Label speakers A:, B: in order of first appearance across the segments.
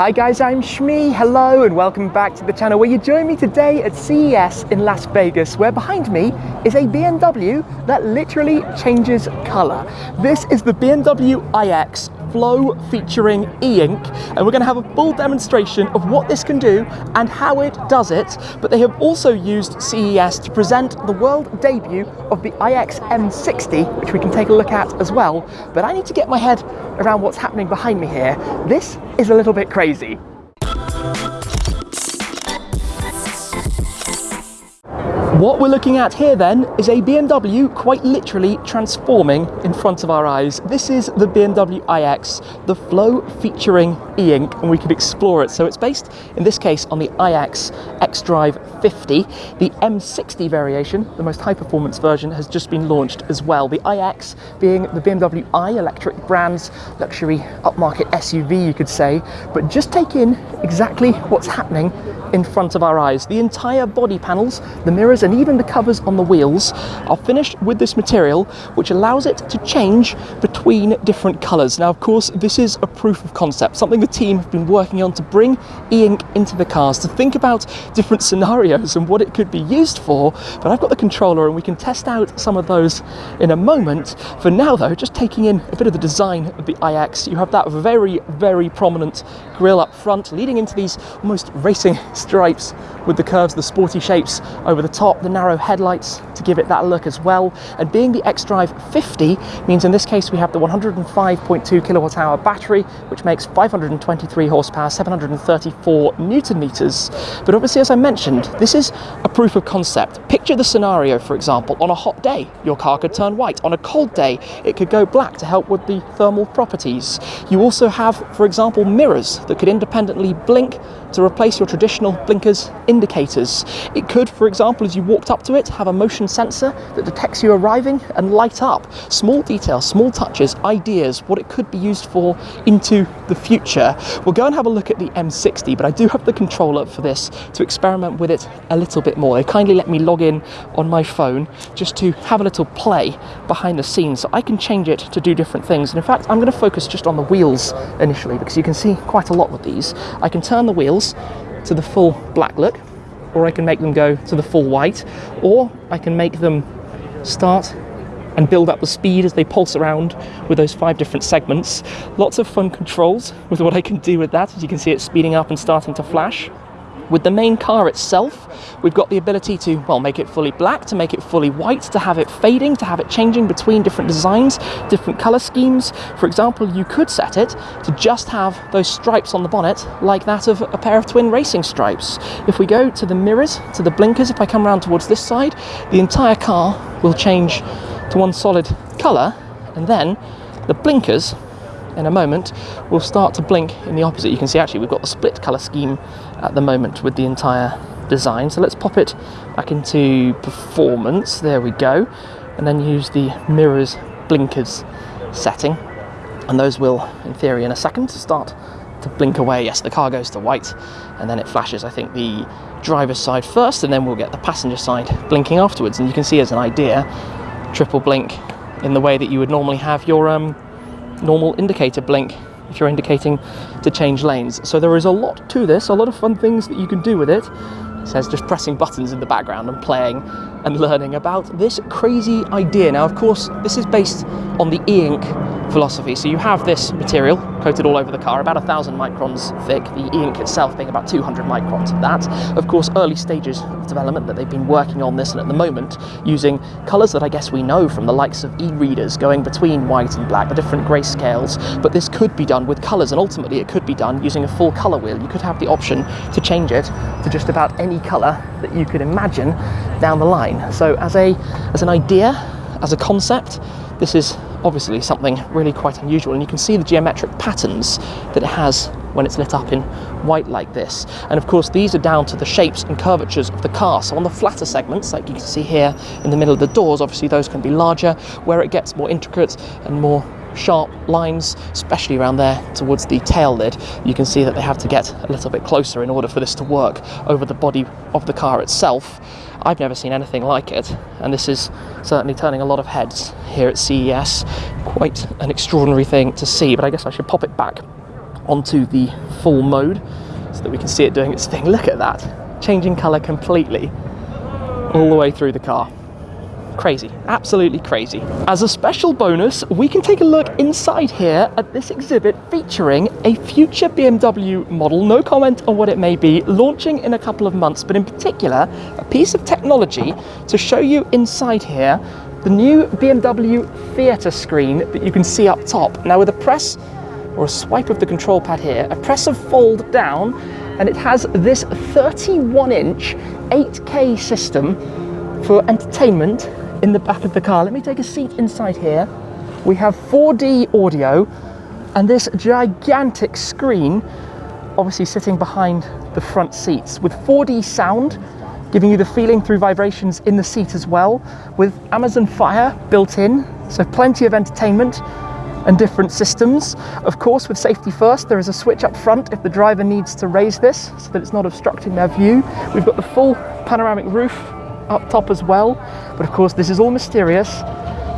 A: Hi guys, I'm Shmee, Hello and welcome back to the channel where you join me today at CES in Las Vegas, where behind me is a BMW that literally changes color. This is the BMW iX Flow featuring e-ink and we're going to have a full demonstration of what this can do and how it does it but they have also used CES to present the world debut of the iX M60 which we can take a look at as well but I need to get my head around what's happening behind me here. This is a little bit crazy. What we're looking at here then is a BMW quite literally transforming in front of our eyes. This is the BMW iX, the Flow featuring e-ink, and we could explore it. So it's based, in this case, on the iX xDrive 50. The M60 variation, the most high-performance version, has just been launched as well. The iX being the BMW i electric brand's luxury upmarket SUV, you could say. But just take in exactly what's happening in front of our eyes. The entire body panels, the mirrors and even the covers on the wheels are finished with this material which allows it to change between different colours. Now of course this is a proof of concept, something the team have been working on to bring e-ink into the cars, to think about different scenarios and what it could be used for, but I've got the controller and we can test out some of those in a moment. For now though, just taking in a bit of the design of the iX, you have that very, very prominent grille up front leading into these almost racing stripes with the curves, the sporty shapes over the top, the narrow headlights to give it that look as well. And being the xDrive 50 means in this case we have the 105.2 kilowatt hour battery, which makes 523 horsepower, 734 newton meters. But obviously, as I mentioned, this is a proof of concept. Picture the scenario, for example, on a hot day, your car could turn white. On a cold day, it could go black to help with the thermal properties. You also have, for example, mirrors that could independently blink to replace your traditional blinkers indicators. It could, for example, as you walked up to it, have a motion sensor that detects you arriving and light up. Small details, small touches, ideas, what it could be used for into the future. We'll go and have a look at the M60, but I do have the controller for this to experiment with it a little bit more. They kindly let me log in on my phone just to have a little play behind the scenes so I can change it to do different things. And in fact, I'm going to focus just on the wheels initially because you can see quite a lot with these. I can turn the wheels to the full black look or I can make them go to the full white or I can make them start and build up the speed as they pulse around with those five different segments. Lots of fun controls with what I can do with that. As you can see, it's speeding up and starting to flash. With the main car itself, we've got the ability to, well, make it fully black, to make it fully white, to have it fading, to have it changing between different designs, different color schemes. For example, you could set it to just have those stripes on the bonnet like that of a pair of twin racing stripes. If we go to the mirrors, to the blinkers, if I come around towards this side, the entire car will change to one solid color and then the blinkers in a moment will start to blink in the opposite. You can see actually we've got the split color scheme at the moment with the entire design. So let's pop it back into performance. There we go. And then use the mirrors blinkers setting. And those will, in theory, in a second, start to blink away. Yes, the car goes to white and then it flashes, I think, the driver's side first and then we'll get the passenger side blinking afterwards. And you can see as an idea, triple blink in the way that you would normally have your um, normal indicator blink if you're indicating to change lanes. So there is a lot to this, a lot of fun things that you can do with it. It says just pressing buttons in the background and playing and learning about this crazy idea. Now, of course, this is based on the e-ink philosophy. So you have this material coated all over the car, about a thousand microns thick, the e-ink itself being about 200 microns of that. Of course, early stages of development that they've been working on this and at the moment using colours that I guess we know from the likes of e-readers going between white and black, the different grayscales, but this could be done with colours and ultimately it could be done using a full colour wheel. You could have the option to change it to just about any colour that you could imagine down the line. So as, a, as an idea, as a concept, this is obviously something really quite unusual and you can see the geometric patterns that it has when it's lit up in white like this. And of course these are down to the shapes and curvatures of the car. So on the flatter segments, like you can see here in the middle of the doors, obviously those can be larger. Where it gets more intricate and more sharp lines, especially around there towards the tail lid, you can see that they have to get a little bit closer in order for this to work over the body of the car itself. I've never seen anything like it, and this is certainly turning a lot of heads here at CES. Quite an extraordinary thing to see, but I guess I should pop it back onto the full mode so that we can see it doing its thing. Look at that, changing color completely all the way through the car. Crazy, absolutely crazy. As a special bonus, we can take a look inside here at this exhibit featuring a future BMW model, no comment on what it may be, launching in a couple of months, but in particular, a piece of technology to show you inside here the new BMW theatre screen that you can see up top. Now with a press or a swipe of the control pad here, a press of fold down, and it has this 31 inch 8K system for entertainment in the back of the car. Let me take a seat inside here. We have 4D audio and this gigantic screen obviously sitting behind the front seats with 4D sound giving you the feeling through vibrations in the seat as well with Amazon Fire built in so plenty of entertainment and different systems. Of course, with safety first, there is a switch up front if the driver needs to raise this so that it's not obstructing their view. We've got the full panoramic roof up top as well. But of course, this is all mysterious,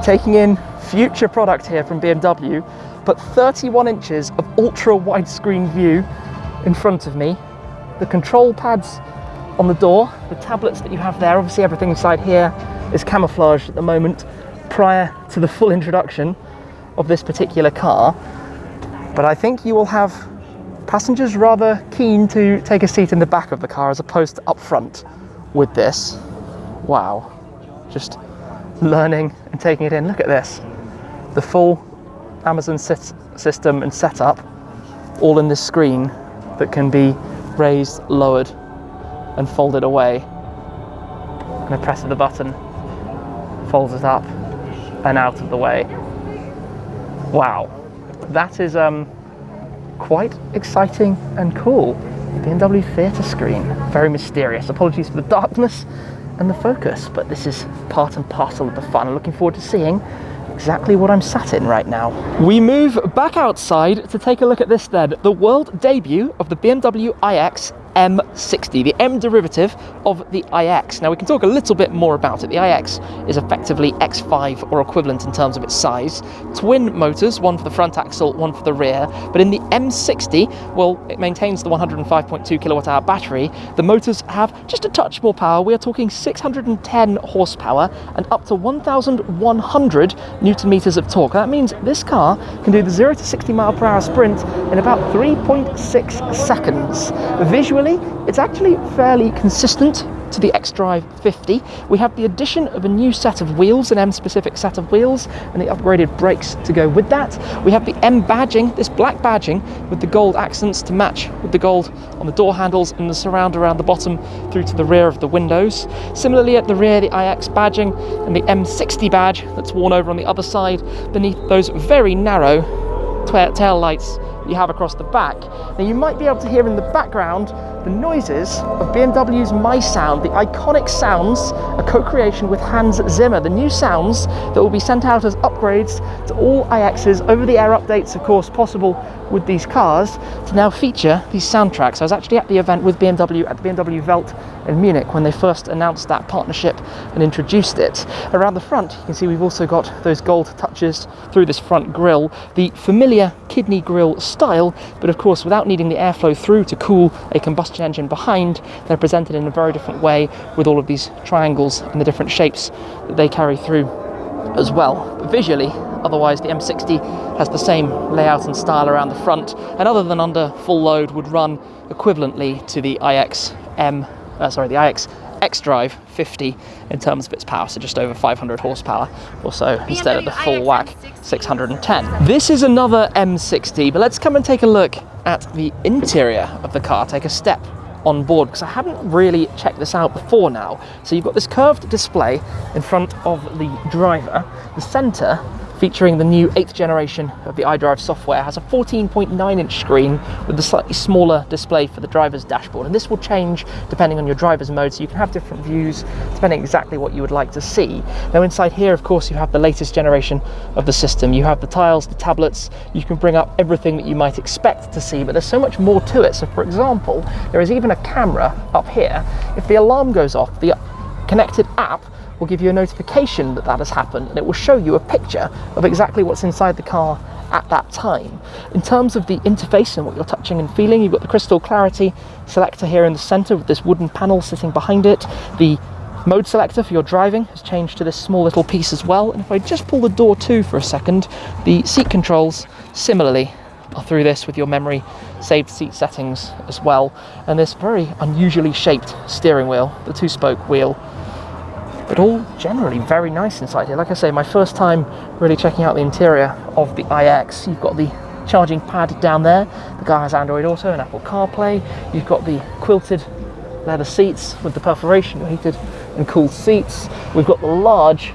A: taking in future product here from BMW, but 31 inches of ultra widescreen view in front of me. The control pads on the door, the tablets that you have there, obviously everything inside here is camouflaged at the moment prior to the full introduction of this particular car. But I think you will have passengers rather keen to take a seat in the back of the car as opposed to up front with this wow, just learning and taking it in. Look at this, the full Amazon system and setup all in this screen that can be raised, lowered and folded away. And a press of the button folds it up and out of the way. Wow, that is um, quite exciting and cool. BMW theatre screen, very mysterious. Apologies for the darkness and the focus, but this is part and parcel of the fun. I'm looking forward to seeing exactly what I'm sat in right now. We move back outside to take a look at this then, the world debut of the BMW iX M60, the M derivative of the iX. Now we can talk a little bit more about it. The iX is effectively X5 or equivalent in terms of its size. Twin motors, one for the front axle, one for the rear. But in the M60, well, it maintains the 105.2 kilowatt hour battery. The motors have just a touch more power. We are talking 610 horsepower and up to 1,100 newton meters of torque. That means this car can do the 0 to 60 mile per hour sprint in about 3.6 seconds. Visually it's actually fairly consistent to the xDrive 50. We have the addition of a new set of wheels, an M-specific set of wheels, and the upgraded brakes to go with that. We have the M badging, this black badging with the gold accents to match with the gold on the door handles and the surround around the bottom through to the rear of the windows. Similarly at the rear, the iX badging and the M60 badge that's worn over on the other side beneath those very narrow tail lights you have across the back. Now you might be able to hear in the background the noises of BMW's My Sound, the iconic sounds, a co-creation with Hans Zimmer, the new sounds that will be sent out as upgrades to all iXs, over-the-air updates of course possible with these cars, to now feature these soundtracks. I was actually at the event with BMW at the BMW Welt in Munich when they first announced that partnership and introduced it. Around the front you can see we've also got those gold touches through this front grille, the familiar kidney grille style, but of course without needing the airflow through to cool a combustion engine behind, they're presented in a very different way with all of these triangles and the different shapes that they carry through as well. But visually, otherwise the M60 has the same layout and style around the front, and other than under full load would run equivalently to the iX M, uh, sorry, the iX xDrive 50 in terms of its power, so just over 500 horsepower or so instead of the full whack 610. This is another M60, but let's come and take a look at the interior of the car, take a step on board because I haven't really checked this out before now. So you've got this curved display in front of the driver. The center featuring the new eighth generation of the iDrive software, has a 14.9 inch screen with a slightly smaller display for the driver's dashboard. And this will change depending on your driver's mode, so you can have different views depending exactly what you would like to see. Now inside here, of course, you have the latest generation of the system. You have the tiles, the tablets, you can bring up everything that you might expect to see, but there's so much more to it. So for example, there is even a camera up here. If the alarm goes off, the connected app will give you a notification that that has happened and it will show you a picture of exactly what's inside the car at that time. In terms of the interface and what you're touching and feeling, you've got the crystal clarity selector here in the center with this wooden panel sitting behind it. The mode selector for your driving has changed to this small little piece as well. And if I just pull the door to for a second, the seat controls similarly are through this with your memory saved seat settings as well. And this very unusually shaped steering wheel, the two spoke wheel but all generally very nice inside here. Like I say, my first time really checking out the interior of the iX. You've got the charging pad down there. The car has Android Auto and Apple CarPlay. You've got the quilted leather seats with the perforation heated and cooled seats. We've got the large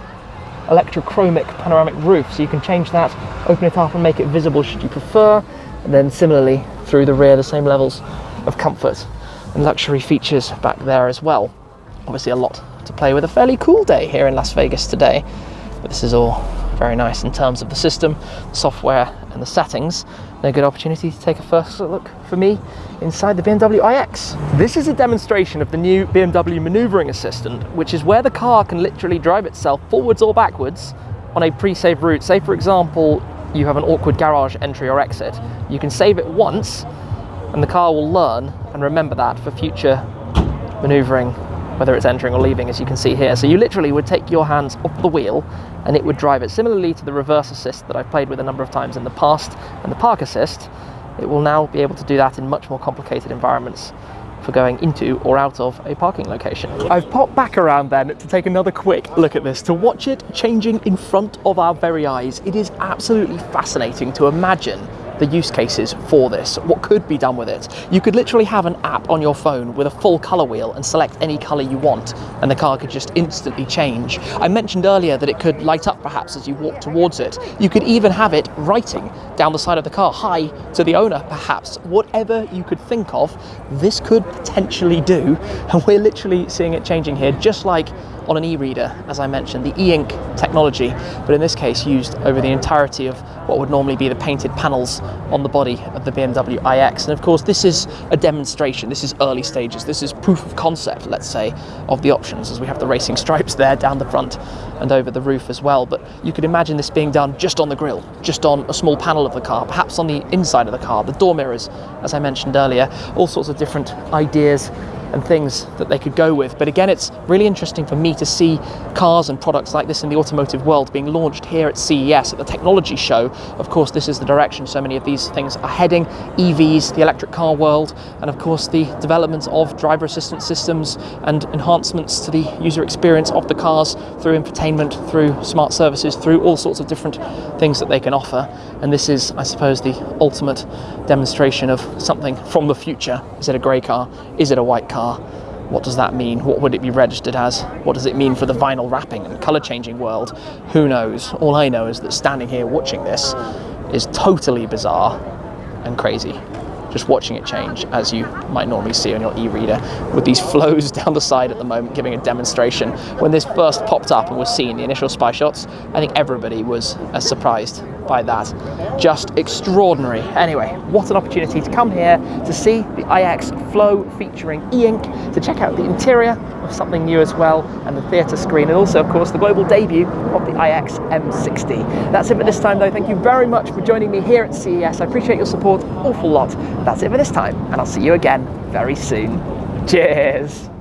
A: electrochromic panoramic roof, so you can change that, open it up and make it visible should you prefer. And then similarly through the rear, the same levels of comfort and luxury features back there as well. Obviously a lot to play with a fairly cool day here in Las Vegas today. But this is all very nice in terms of the system, the software and the settings. And a good opportunity to take a first look for me inside the BMW iX. This is a demonstration of the new BMW maneuvering assistant, which is where the car can literally drive itself forwards or backwards on a pre-saved route. Say for example, you have an awkward garage entry or exit. You can save it once and the car will learn and remember that for future maneuvering whether it's entering or leaving, as you can see here. So you literally would take your hands off the wheel and it would drive it. Similarly to the reverse assist that I've played with a number of times in the past and the park assist, it will now be able to do that in much more complicated environments for going into or out of a parking location. I've popped back around then to take another quick look at this, to watch it changing in front of our very eyes. It is absolutely fascinating to imagine the use cases for this, what could be done with it. You could literally have an app on your phone with a full color wheel and select any color you want, and the car could just instantly change. I mentioned earlier that it could light up perhaps as you walk towards it. You could even have it writing down the side of the car, hi to the owner perhaps. Whatever you could think of, this could potentially do, and we're literally seeing it changing here, just like on an e-reader, as I mentioned, the e-ink technology, but in this case used over the entirety of what would normally be the painted panels on the body of the BMW iX. And of course, this is a demonstration, this is early stages, this is proof of concept, let's say, of the options, as we have the racing stripes there down the front and over the roof as well. But you could imagine this being done just on the grille, just on a small panel of the car, perhaps on the inside of the car, the door mirrors, as I mentioned earlier, all sorts of different ideas and things that they could go with. But again, it's really interesting for me to see cars and products like this in the automotive world being launched here at CES at the technology show. Of course, this is the direction so many of these things are heading. EVs, the electric car world, and of course the development of driver assistance systems and enhancements to the user experience of the cars through infotainment, through smart services, through all sorts of different things that they can offer. And this is, I suppose, the ultimate demonstration of something from the future. Is it a grey car? Is it a white car? Car. What does that mean? What would it be registered as? What does it mean for the vinyl wrapping and colour changing world? Who knows? All I know is that standing here watching this is totally bizarre and crazy just watching it change as you might normally see on your e-reader with these flows down the side at the moment giving a demonstration. When this first popped up and was seen, the initial spy shots, I think everybody was as surprised by that. Just extraordinary. Anyway, what an opportunity to come here to see the iX Flow featuring e-ink, to check out the interior of something new as well, and the theatre screen, and also, of course, the global debut of the iX M60. That's it for this time, though. Thank you very much for joining me here at CES. I appreciate your support awful lot. That's it for this time, and I'll see you again very soon. Cheers!